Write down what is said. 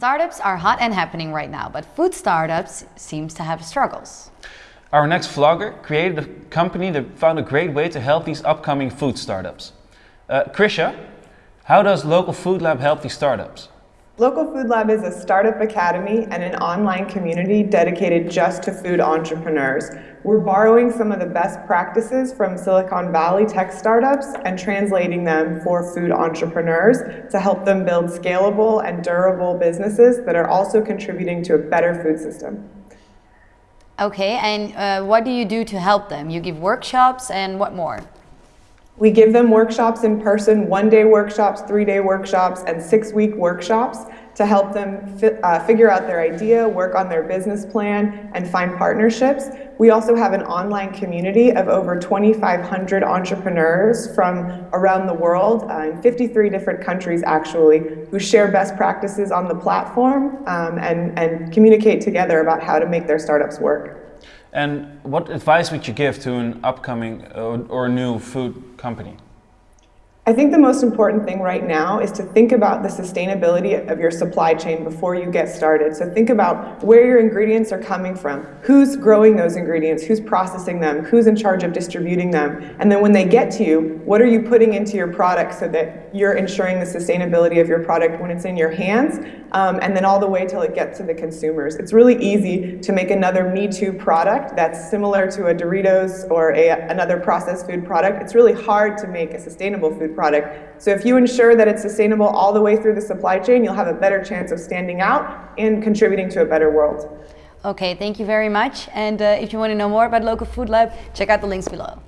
Startups are hot and happening right now, but food startups seems to have struggles. Our next vlogger created a company that found a great way to help these upcoming food startups. Uh, Krysia, how does Local Food Lab help these startups? Local Food Lab is a startup academy and an online community dedicated just to food entrepreneurs. We're borrowing some of the best practices from Silicon Valley tech startups and translating them for food entrepreneurs to help them build scalable and durable businesses that are also contributing to a better food system. Okay, and uh, what do you do to help them? You give workshops and what more? We give them workshops in person, one-day workshops, three-day workshops, and six-week workshops to help them fi uh, figure out their idea, work on their business plan, and find partnerships. We also have an online community of over 2,500 entrepreneurs from around the world, uh, in 53 different countries actually, who share best practices on the platform um, and, and communicate together about how to make their startups work. And what advice would you give to an upcoming uh, or new food company? I think the most important thing right now is to think about the sustainability of your supply chain before you get started. So think about where your ingredients are coming from, who's growing those ingredients, who's processing them, who's in charge of distributing them, and then when they get to you, what are you putting into your product so that you're ensuring the sustainability of your product when it's in your hands, um, and then all the way till it gets to the consumers. It's really easy to make another Me Too product that's similar to a Doritos or a, another processed food product. It's really hard to make a sustainable food product product. So if you ensure that it's sustainable all the way through the supply chain, you'll have a better chance of standing out and contributing to a better world. Okay, thank you very much. And uh, if you want to know more about Local Food Lab, check out the links below.